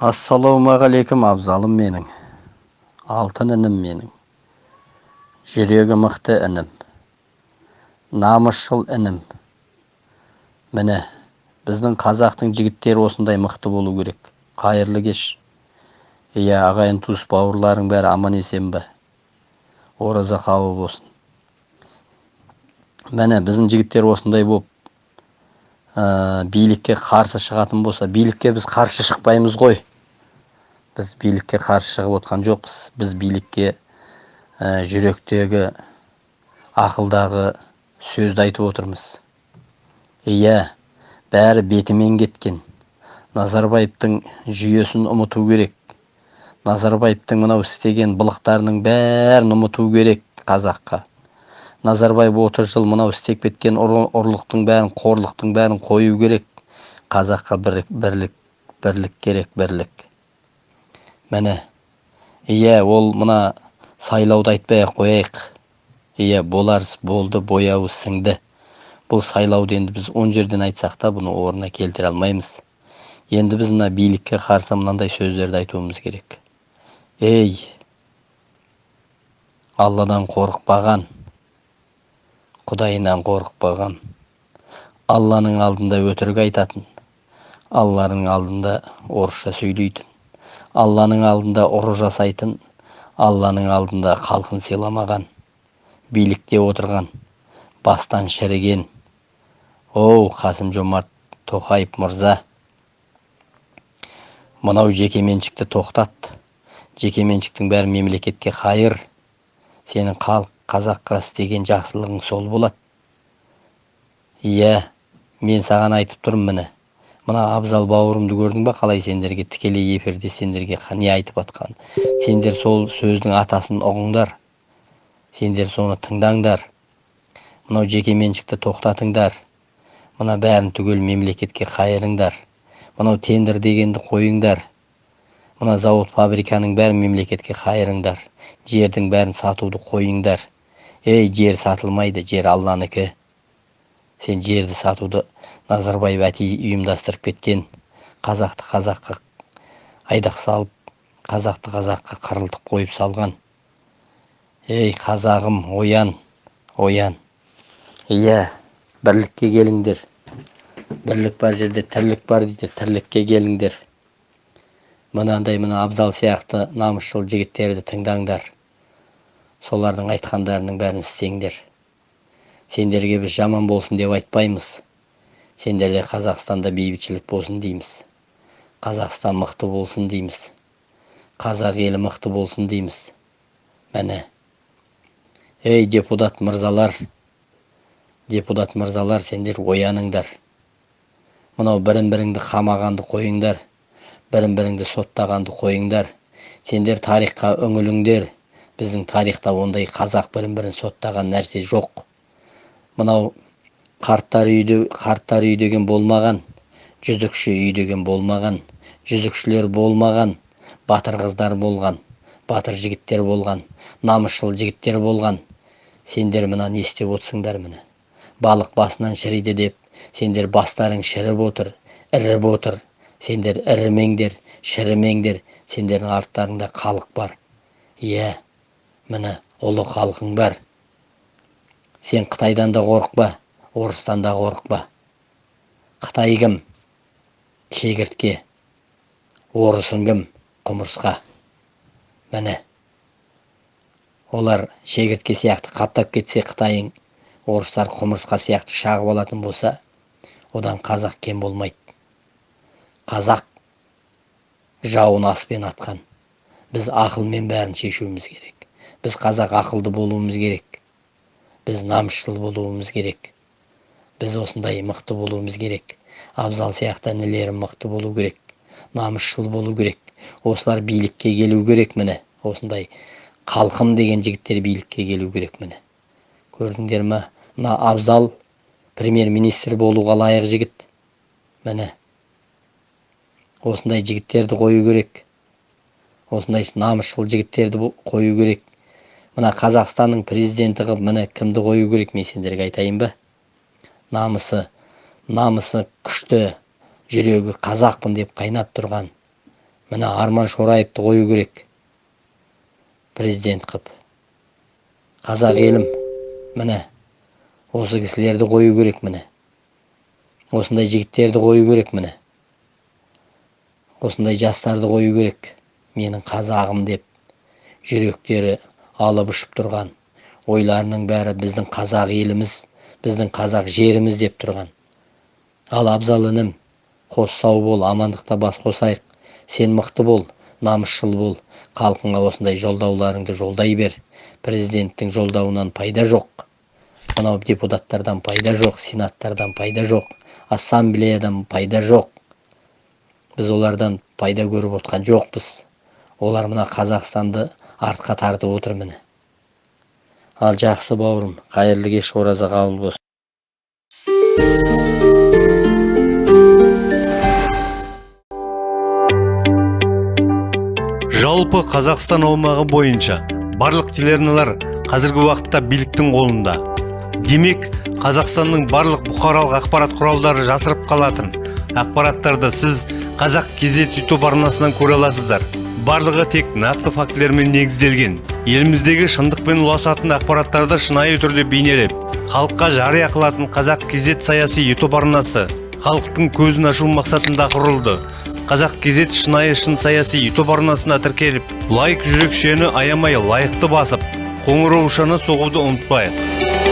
ассалаумағалейкум абзалым менің. Алтын інім менің. Жүрегі мықты інім. Намысшыл інім. Міне біздің қазақтың жігіттері осындай мықты болу керек. Қайырлы кеш. Иә ағайын туыс бауырларың бәрі аман есен бе? Ораза қабыл болсын. Міне біздің жігіттер осындай болып ә, билікке қарсы шығатын болса билікке біз қарсы шықпаймыз ғой. Біз билікке қарсы шығып отқан жоқпыз. Біз билікке ә, жүректегі ақылдағы сөзді айтып отырмыз. Иә бәрі бетімен кеткен. Назарбаевтың жүйесін ұмыту керек. Назарбаевтың мынау істеген былықтарының бәрін ұмыту керек қазаққа. Назарбаев отыз жыл мынау істеп кеткен ұрлықтың бәрін қорлықтың бәрін қою керек. Қазаққа бірлік бірлік керек бірлік. Міне иә ол мына сайлауды айтпай ақ қояйық. Иә болар болды бояуы сіңді. Бұл сайлауды енді біз он жерден айтсақ та бұны орнына келтіре алмаймыз. Енді біз мына билікке қарсы мынандай сөздерді айтуымыз керек. Ей алладан қорықпаған құдайынан қорықпаған алланың алдында өтірік айтатын алланың алдында орысша сөйлейтін. Алланың алдында ұры жасайтын алланың алдында халқын сыйламаған билікте отырған бастан шіріген. Оу қасым жомарт тоқаев мырза. Мынау жекеменшікті тоқтат жекеменшіктің бәрі мемлекетке қайыр. Сенің халық қазаққа істеген жақсылығың сол болады иә мен саған айтып тұрмын міне. Мына абзал бауырымды көрдің ба? Қалай сендерге тікелей эфирде сендерге не айтып жатқанын сендер сол сөздің атасын ұғыңдар. Сендер соны тыңдаңдар. Мынау жекеменшікті тоқтатыңдар. Мына бәрін түгел мемлекетке қайырыңдар. Мынау тендер дегенді қойыңдар. Мына зауыт фабриканың бәрін мемлекетке қайырыңдар. Жердің бәрін сатуды қойыңдар. Ей жер сатылмайды жер алланікі. Сен жерді сатуды назарбаев әти ұйымдастырып кеткен. Қазақты қазаққа айдақ салып қазақты қазаққа қырылтып қойып салған. Ей қазағым оян оян. Иә бірлікке келіңдер. Бірлік бар жерде тірлік бар дейді тірлікке келіңдер. Мынандай мына абзал сияқты намысшыл жігіттерді тыңдаңдар. Солардың айтқандарының бәрін істеңдер. Сендерге біз жаман болсын деп айтпаймыз. Сендерде қазақстанда бейбітшілік болсын дейміз. Қазақстан мықты болсын дейміз. Қазақ елі мықты болсын дейміз. Міне. Ей депутат мырзалар депутат мырзалар сендер ояныңдар. Мынау бірін біріңді қамағанды қойыңдар бірін біріңді соттағанды қойыңдар. Сендер тарихқа үңіліңдер. Біздің тарихта ондай қазақ бірін бірін соттаған нәрсе жоқ. Мынау қарттар үйде қарттар үй деген болмаған жүзікші үй деген болмаған жүзікшілер болмаған батыр қыздар болған батыр жігіттер болған намысшыл жігіттер болған. Сендер мына не істеп отырсыңдар міне? Балық басынан шіриді деп сендер бастарың шіріп отыр іріп отыр. Сендер ірімеңдер шірімеңдер. Сендердің арттарыңда халық бар. Иә міне ұлы халқың бар. Сен қытайдан да қорықпа орыстан да қорықпа. Қытай кім? Шегіртке. Орысың кім? Құмырсқа. Міне. Олар шегіртке сияқты қаптап кетсе қытайың орыстар құмырсқа сияқты шағып алатын болса одан қазақ кем болмайды. Қазақ жауын аспен атқан. Біз ақылмен бәрін шешуіміз керек. Біз қазақ ақылды болуымыз керек. Біз намысшыл болуымыз керек біз осындай мықты болуымыз керек абзал сияқты інілерім мықты болу керек намысшыл болу керек осылар билікке келу керек міне осындай халқым деген жігіттер билікке келу керек міне көрдіңдер ма мына абзал премьер министр болуға лайық жігіт міне осындай жігіттерді қою керек осындай намысшыл жігіттерді қою керек мына қазақстанның президенті қылып міне кімді қою керек мен сендерге айтайын ба? Намысы намысы күшті жүрегі қазақпын деп қайнап тұрған мына арман шораевті қою керек президент қып. Қазақ елім міне осы кісілерді қою керек міне. Осындай жігіттерді қою керек міне. Осындай жастарды қою керек менің қазағым деп жүректері алып ұшып тұрған. Ойларының бәрі біздің қазақ еліміз біздің қазақ жеріміз деп тұрған. Ал абзал інім қос сау бол амандықта бас қосайық. Сен мықты бол намысшыл бол. Халқыңа осындай жолдауларыңды жолдай бер. Президенттің жолдауынан пайда жоқ. Мынау депутаттардан пайда жоқ сенаттардан пайда жоқ ассамблеядан пайда жоқ. Біз олардан пайда көріп отқан жоқпыз. Олар мына қазақстанды артқа тартып отыр міне. Ал жақсы бауырым қайырлы кеш ораза қабыл болсын. Жалпы қазақстан аумағы бойынша барлық телеарналар қазіргі уақытта биліктің қолында. Демек қазақстанның барлық бұқаралық ақпарат құралдары жасырып қалатын ақпараттарды сіз қазақ кезет ютуб арнасынан көре аласыздар. Барлығы тек нақты фактілермен негізделген. Еліміздегі шындық пен ұласатын ақпараттарды шынайы түрде бейнелеп халыққа жария қылатын қазақ кезет саяси ютуб арнасы халықтың көзін ашу мақсатында құрылды. Қазақ кезет шынайы шын саяси ютуб арнасына тіркеліп лайк жүрекшені аямай лайықты басып қоңыраушаны соғуды ұмытпайық.